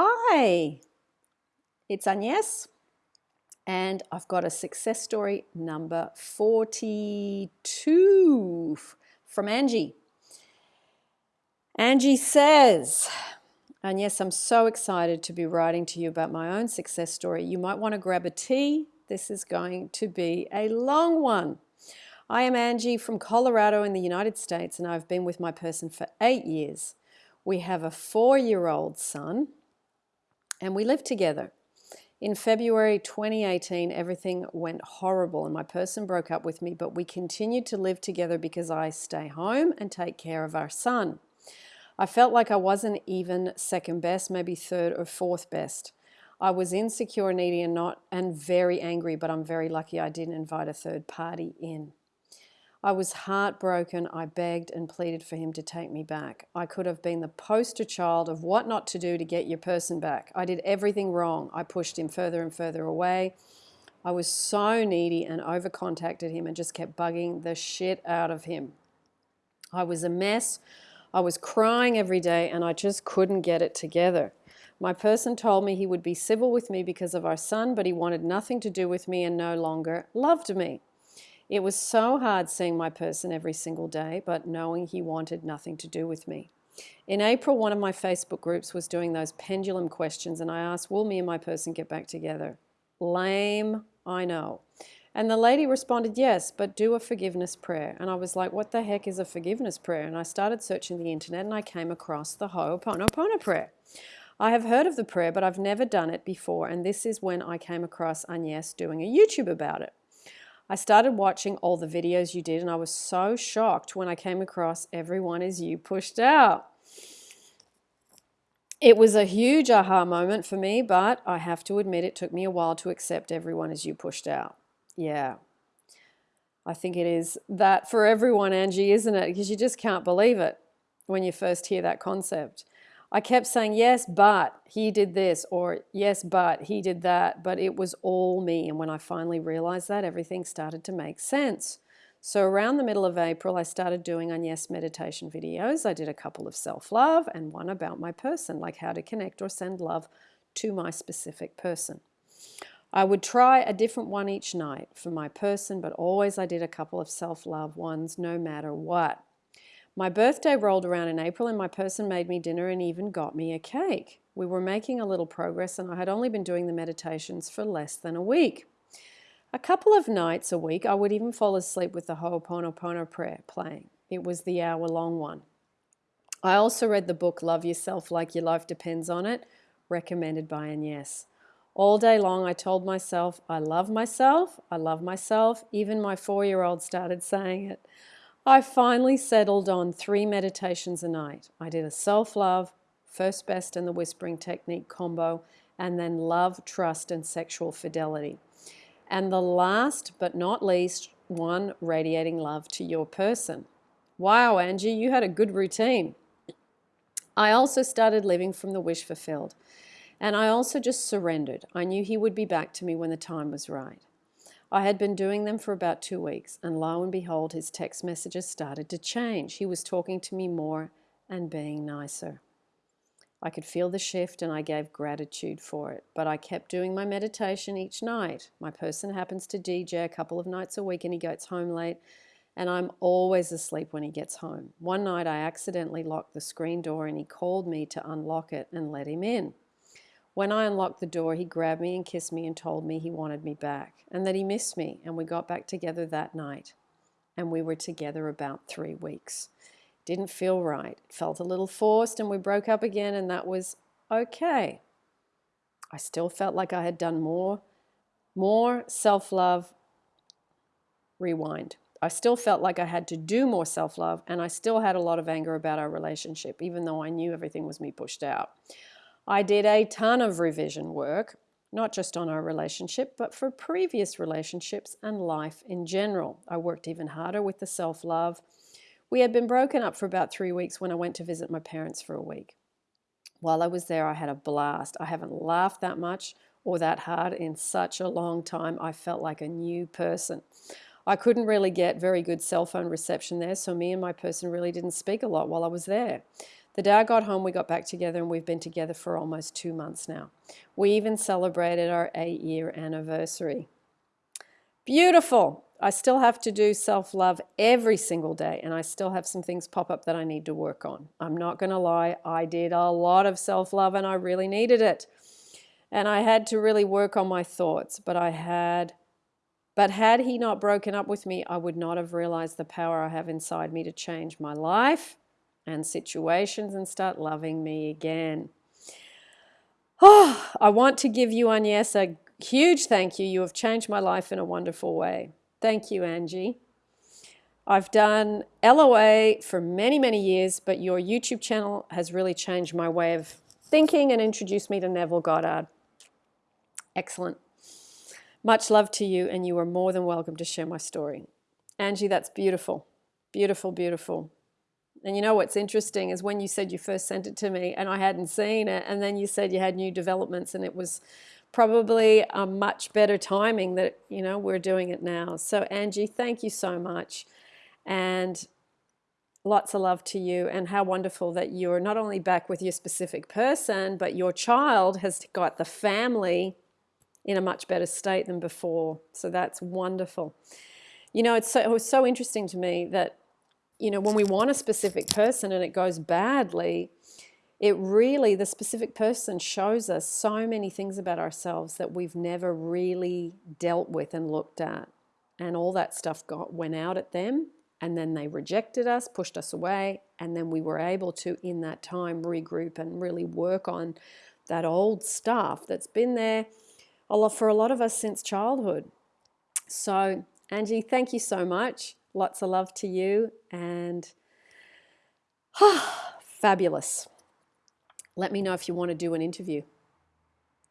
Hi, it's Agnes, and I've got a success story number 42 from Angie. Angie says, and yes, I'm so excited to be writing to you about my own success story. You might want to grab a tea. This is going to be a long one. I am Angie from Colorado in the United States, and I've been with my person for eight years. We have a four year old son and we lived together. In February 2018, everything went horrible and my person broke up with me, but we continued to live together because I stay home and take care of our son. I felt like I wasn't even second best, maybe third or fourth best. I was insecure, needy, and not and very angry, but I'm very lucky I didn't invite a third party in. I was heartbroken. I begged and pleaded for him to take me back. I could have been the poster child of what not to do to get your person back. I did everything wrong. I pushed him further and further away. I was so needy and over contacted him and just kept bugging the shit out of him. I was a mess. I was crying every day and I just couldn't get it together. My person told me he would be civil with me because of our son, but he wanted nothing to do with me and no longer loved me. It was so hard seeing my person every single day, but knowing he wanted nothing to do with me. In April, one of my Facebook groups was doing those pendulum questions, and I asked, Will me and my person get back together? Lame, I know. And the lady responded, Yes, but do a forgiveness prayer. And I was like, What the heck is a forgiveness prayer? And I started searching the internet and I came across the Ho'oponopono prayer. I have heard of the prayer, but I've never done it before, and this is when I came across Agnes doing a YouTube about it. I started watching all the videos you did and I was so shocked when I came across Everyone Is You pushed out. It was a huge aha moment for me, but I have to admit it took me a while to accept Everyone Is You pushed out. Yeah. I think it is that for everyone, Angie, isn't it? Because you just can't believe it when you first hear that concept. I kept saying, yes, but he did this, or yes, but he did that, but it was all me. And when I finally realized that, everything started to make sense. So around the middle of April, I started doing Agnes meditation videos. I did a couple of self-love and one about my person, like how to connect or send love to my specific person. I would try a different one each night for my person, but always I did a couple of self-love ones no matter what. My birthday rolled around in April and my person made me dinner and even got me a cake. We were making a little progress and I had only been doing the meditations for less than a week. A couple of nights a week, I would even fall asleep with the Ho'oponopono prayer playing. It was the hour long one. I also read the book Love Yourself Like Your Life Depends on It, recommended by Agnes. All day long, I told myself, I love myself, I love myself. Even my four year old started saying it. I finally settled on three meditations a night. I did a self-love, first best and the whispering technique combo, and then love, trust, and sexual fidelity. And the last but not least, one radiating love to your person. Wow, Angie, you had a good routine. I also started living from the wish fulfilled. And I also just surrendered. I knew he would be back to me when the time was right. I had been doing them for about two weeks, and lo and behold, his text messages started to change. He was talking to me more and being nicer. I could feel the shift and I gave gratitude for it, but I kept doing my meditation each night. My person happens to DJ a couple of nights a week and he gets home late, and I'm always asleep when he gets home. One night I accidentally locked the screen door and he called me to unlock it and let him in. When I unlocked the door, he grabbed me and kissed me and told me he wanted me back and that he missed me. And we got back together that night. And we were together about three weeks. Didn't feel right. It felt a little forced, and we broke up again, and that was okay. I still felt like I had done more, more self love. Rewind. I still felt like I had to do more self love, and I still had a lot of anger about our relationship, even though I knew everything was me pushed out. I did a ton of revision work, not just on our relationship, but for previous relationships and life in general. I worked even harder with the self love. We had been broken up for about three weeks when I went to visit my parents for a week. While I was there, I had a blast. I haven't laughed that much or that hard in such a long time. I felt like a new person. I couldn't really get very good cell phone reception there, so me and my person really didn't speak a lot while I was there. The day I got home, we got back together and we've been together for almost two months now. We even celebrated our eight year anniversary. Beautiful. I still have to do self love every single day, and I still have some things pop up that I need to work on. I'm not going to lie, I did a lot of self love and I really needed it. And I had to really work on my thoughts, but I had. But had he not broken up with me, I would not have realized the power I have inside me to change my life and situations and start loving me again. Oh, I want to give you, Agnes, a huge thank you. You have changed my life in a wonderful way. Thank you, Angie. I've done LOA for many, many years, but your YouTube channel has really changed my way of thinking and introduced me to Neville Goddard. Excellent. Much love to you, and you are more than welcome to share my story. Angie, that's beautiful. Beautiful, beautiful. And you know what's interesting is when you said you first sent it to me and I hadn't seen it, and then you said you had new developments, and it was probably a much better timing that you know we're doing it now. So Angie, thank you so much, and lots of love to you. And how wonderful that you're not only back with your specific person, but your child has got the family in a much better state than before. So that's wonderful. You know, it's so, it was so interesting to me that you know when we want a specific person and it goes badly it really, the specific person shows us so many things about ourselves that we've never really dealt with and looked at. And all that stuff got went out at them, and then they rejected us, pushed us away, and then we were able to, in that time, regroup and really work on that old stuff that's been there a lot for a lot of us since childhood. So, Angie, thank you so much. Lots of love to you, and ah, fabulous let me know if you want to do an interview.